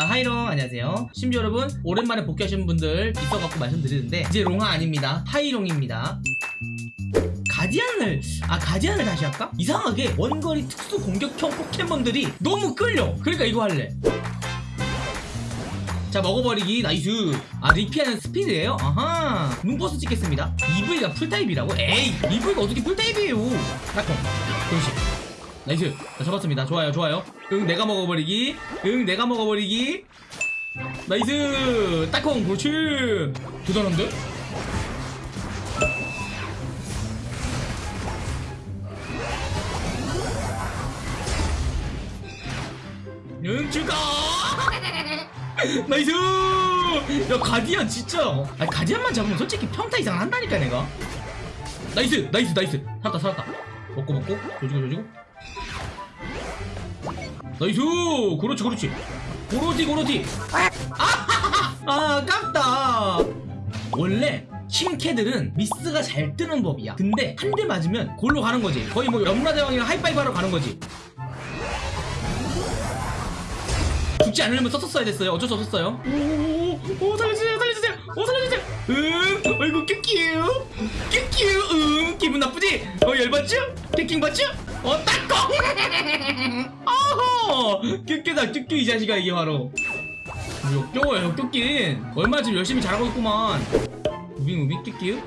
아, 하이롱 안녕하세요. 심지어 여러분 오랜만에 복귀하신 분들 있어갖고 말씀드리는데 이제 롱아 아닙니다. 하이롱입니다. 가디안을 아 가디안을 다시 할까? 이상하게 원거리 특수 공격형 포켓몬들이 너무 끌려. 그러니까 이거 할래. 자 먹어버리기. nice. 아 리피아는 스피드예요? 아하. 눈버스 찍겠습니다. 이브이가 풀타입이라고? 에이 이브이가 어떻게 풀타입이에요? 딱콩 그렇지 nice. 자 잡았습니다. 좋아요 좋아요. 응 내가 먹어버리기. 응 내가 먹어버리기. nice. 딱콩 그렇지 대단한데? 응 죽어 nice! 야 가디안 진짜. 아니 가디안만 잡으면 솔직히 평타 이상 한다니까 내가. nice nice nice. 살았다 살았다. 먹고 먹고. 조지고 조지고 nice! 그렇지 그렇지. 고로지 고로지. 아, 아 아깝다. 원래 킹캐들은 미스가 잘 뜨는 법이야. 근데 한 대 맞으면 골로 가는 거지. 거의 뭐 염라대왕이랑 하이파이브 하러 가는 거지. 죽지 않으려면 썼었어야 됐어요. 어쩔 수 없었어요. 오오 살려주세요 살려주세요. 오 살려주세요. 응? 어이구 큐큐 큐큐 응? 기분 나쁘지? 어 열받죠? 개킹받죠 어 딱꺼! 어허 큐큐다 큐큐 이 자식아 이게 바로. 역겨워요 역겹긴 얼마나 지금 열심히 잘하고 있구만. moving moving 큐큐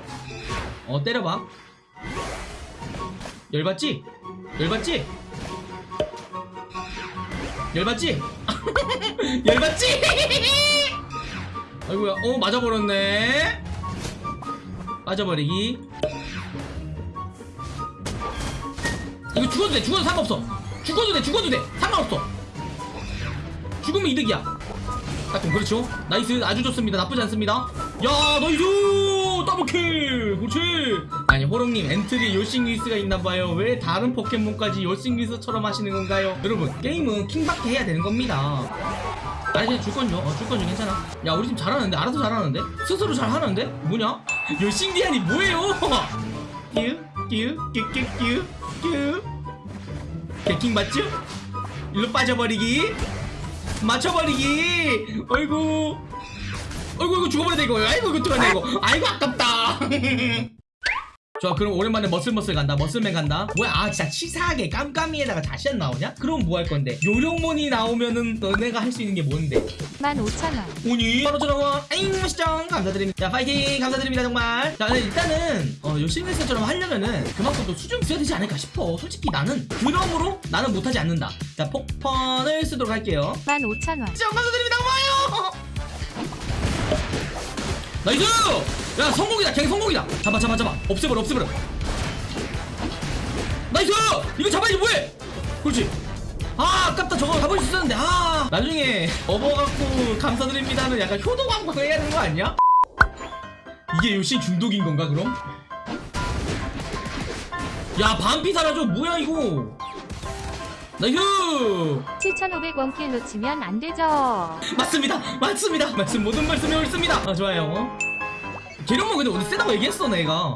어 때려봐. 열받지? 열받지? 열받지? 열받지? 아이고야 어 맞아버렸네. 맞아버리기 죽어도 돼 죽어도 상관없어. 죽어도 돼 죽어도 돼. 상관없어. 죽으면 이득이야. 딱콩 그렇죠. nice. 아주 좋습니다. 나쁘지 않습니다. 야 nice! double kill! 그렇지. 아니 호롱님 엔트리 요씽리스가 있나봐요. 왜 다른 포켓몬까지 요씽리스처럼 하시는 건가요? 여러분 게임은 킹받게 해야 되는 겁니다. 아니 그냥 줄 건요. 어, 줄 건요. 괜찮아. 야 우리 팀 잘하는데? 알아서 잘하는데? 스스로 잘하는데? 뭐냐? 요싱디안이 뭐예요? 끼끼끼끼끼끼 개킹 맞죠? 일로 빠져버리기. 맞춰버리기. 어이구. 어이구 이거 죽어버렸다 이거 아이고 이거 어떡하냐 이거 아이고 아깝다 좋아 그럼 오랜만에 머슬머슬 간다 머슬맨 간다. 뭐야 아 진짜 치사하게 깜깜이에다가 다시 안 나오냐? 그럼 뭐 할 건데? 요령몬이 나오면은 너네가 할 수 있는 게 뭔데? 15,000원. 오니? 바로 전화와. 아잉 시청 감사드립니다. 자 파이팅! 감사드립니다 정말. 자 일단은 어, 요씽리스처럼 하려면은 그만큼 또 수준이 있어야 되지 않을까 싶어. 솔직히 나는 그럼으로 나는 못하지 않는다. 자 폭펀을 쓰도록 할게요. 15,000원. 시청 감사드립니다. 고마워요 nice! 야 성공이다. 갱 성공이다. 잡아 잡아 잡아. 없애버려 없애버려. nice! 이거 잡아야지 뭐해? 그렇지. 아 아깝다. 저거 잡을 수 있었는데. 아. 나중에 업어갖고 감사드립니다는 약간 효도 광고 해야 되는 거 아니야? 이게 요씽 중독인 건가 그럼? 야 반피 사라져. 뭐야 이거 nice 7,500원 kill 놓치면 안 되죠. 맞습니다. 맞습니다. 말씀 모든 말씀이 옳습니다. 아 좋아요. 계룡만 근데 오늘 세다고 얘기했어 내가?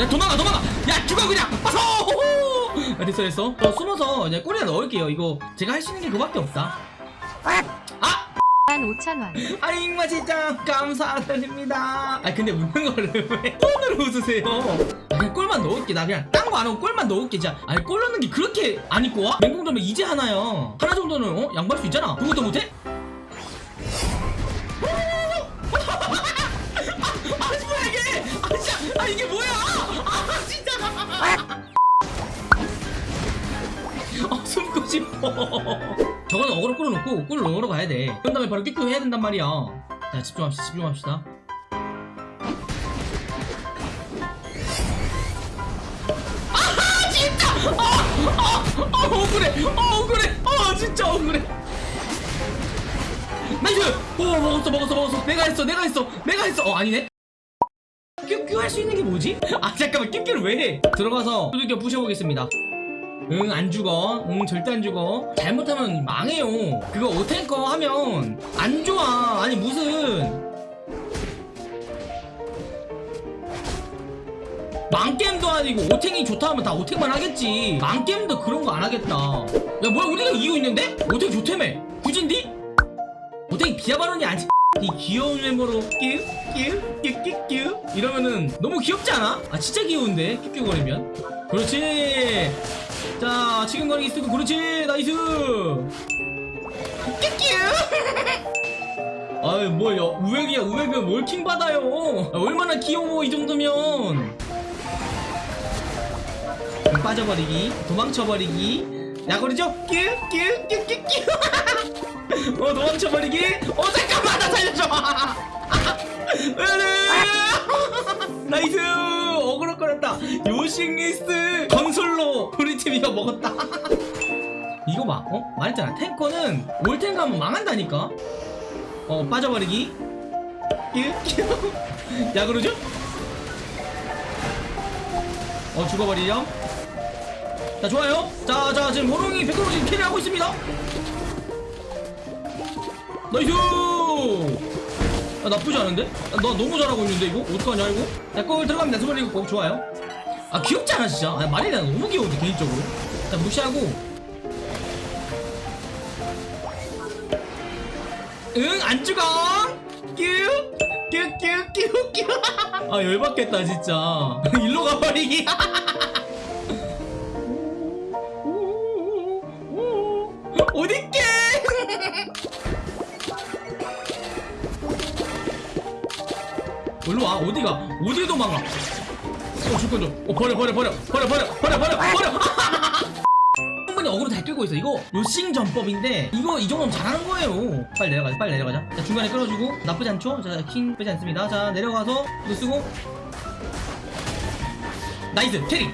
야 도망가 도망가! 야 죽어 그냥! 빠서 아, 됐어 됐어. 저 숨어서 그냥 꼬리에 넣을게요. 이거 제가 할 수 있는 게 그밖에 없다. 아 15,000원. 아잉 맛있짱 감사드립니다. 아 근데 웃는 거를 왜 폰으로 웃으세요? 아, 그냥 꼴만 넣을게 나 그냥 딴 거 안 하고 꼴만 넣을게 진짜 아니 꼴 넣는 게 그렇게 안 입고 와? 맹공점은 이제 하나야 하나 정도는 어? 양보할 수 있잖아. 그것도 못해? 진짜 아 이게 뭐야? 아 진짜. 아 숨고 싶어 저거는 어그로 끌어놓고 꿀 넣으러 가야 돼. 그런 다음에 바로 끼끼 해야 된단 말이야. 자 집중합시다 집중합시다. 아 진짜! 아 아 아, 억울해 아 억울해 아 진짜 억울해. nice! 오 먹었어 먹었어 먹었어. 내가 했어 내가 했어 내가 했어. 어 아니네. 큐큐 할 수 있는 게 뭐지? 아 잠깐만 큐큐를 왜 해? 들어가서 두들겨 부셔보겠습니다 응 안 죽어. 응 절대 안 죽어. 잘못하면 망해요. 그거 올탱커 하면 안 좋아. 아니 무슨. 망게임도 아니고 올탱이 좋다 하면 다 올탱만 하겠지. 망게임도 그런 거 안 하겠다. 야 뭐야 우리가 이기고 있는데? 올탱 좋다며. 구진디? 오탱이 발언이 아니. 이 귀여운 멤버로 끼끼끼끼끼 이러면은 너무 귀엽지 않아? 아 진짜 귀여운데? 끼끼거리면? 그렇지 자 지금 거리 쓰고 그렇지? 나이스! 끼끼 아이 뭐 야, 우액이야 우액은 월킹 받아요. 아, 얼마나 귀여워 이 정도면. 빠져버리기 도망쳐버리기. 약오르죠? 끼끼끼끼끼 어 도망쳐버리기? 어 잠깐만 나 살려줘! nice! 어그로 걸렸다. 요씽리스 건설로! 우리 팀 이거 먹었다. 이거 봐. 어? 말했잖아. 탱커는 올탱 가면 망한다니까. 어 빠져버리기. 끼끼 약오르죠? 어 죽어버리렴. 자 좋아요. 자자 지금 호롱이 100% 지금 carry하고 있습니다. nice! 아, 나쁘지 않은데? 아, 나 너무 잘하고 있는데 이거? 어떡하냐 이거? 야 골 들어갑니다 스몰리 꼭 좋아요 아 귀엽지 않아 진짜? 아, 마리나 너무 귀여운데 개인적으로. 자 무시하고. 응 안 죽어. 뀨뀨뀨뀨뀨 아 열받겠다 진짜. 일로 가버리기. 어딨게? 일로 와 어디가? 어디 도망가 어 줄건 줘어. 버려 버려 버려. 버려 버려 버려 버려 버려. 충분히 어그로 잘 끌고 있어. 이거 요싱 전법인데 이거 이 정도면 잘하는 거예요. 빨리 내려가자 빨리 내려가자. 자 중간에 끌어주고. 나쁘지 않죠? 자킹 빼지 않습니다. 자 내려가서 이거 쓰고. nice carry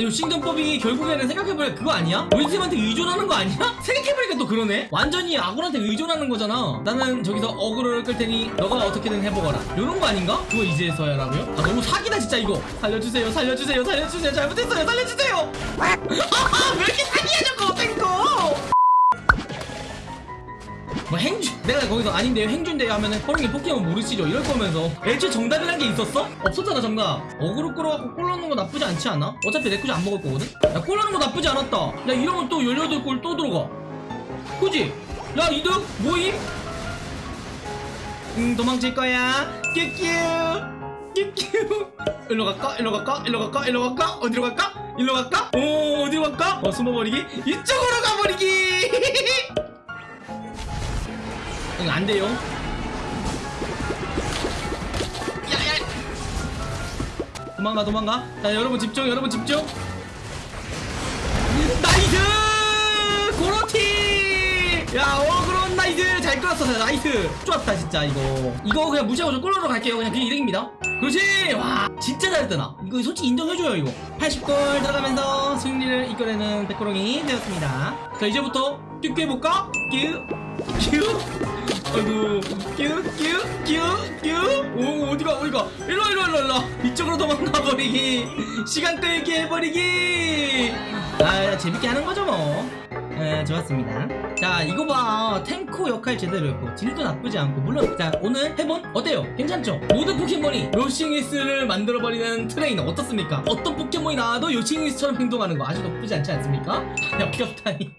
요싱 전법이 결국에는 생각해보니까 그거 아니야? 우리 팀한테 의존하는 거 아니야? 생각해보니까 또 그러네 완전히 아군한테 의존하는 거잖아 나는 저기서 어그로를 끌 테니 너가 어떻게든 해보거라 요런 거 아닌가? 그거 이제서야라고요? 아 너무 사기다 진짜 이거 살려주세요 살려주세요 살려주세요 잘못했어요 살려주세요 거기서 아닌데요 행주인데요 하면은 허링이 포켓몬 모르시죠 이럴 거면서 애초에 정답이란 게 있었어? 없었잖아 정답 어그로 끌어갖고 골 넣는 거 나쁘지 않지 않아? 어차피 내 쿠지 안 먹을 거거든? 야골 넣는 거 나쁘지 않았다 야 이러면 또 18골 또 들어가 그지? 야 이득 뭐임? 응 도망칠 거야 뀨뀨 뀨뀨 일로 갈까? 일로 갈까? 일로 갈까? 일로 갈까? 어디로 갈까? 일로 갈까? 오 어디로 갈까? 어 숨어버리기 이쪽으로 가버리기 이거 안 돼요. 야야. 도망가 도망가. 자 여러분 집중 여러분 집중. nice 고로티. 야 어그론 nice 잘 끌었어 nice. 좋았다 진짜 이거. 이거 그냥 무시하고 저 골로 갈게요. 그냥 그게 이득입니다. 그렇지. 와 진짜 잘했다 나. 이거 솔직히 인정해줘요 이거. 80골 들어가면서 승리를 이끌어내는 백호롱이 되었습니다. 자 이제부터 뛰게 해볼까? 뀨? 뀨. 아이고 뀨 뀨 뀨 뀨 오 어디가 어디가? 일로 일로 일로 일로. 이쪽으로 도망가 버리기. 시간 끌기 해버리기. 아 재밌게 하는 거죠 뭐. 에, 좋았습니다. 자 이거 봐. 탱커 역할 제대로 했고 deal도 나쁘지 않고 물론 자 오늘 해본 어때요? 괜찮죠? 모든 포켓몬이 요싱이스를 만들어버리는 트레이너 어떻습니까? 어떤 포켓몬이 나와도 요싱이스처럼 행동하는 거 아주 나쁘지 않지 않습니까? 야 귀엽다니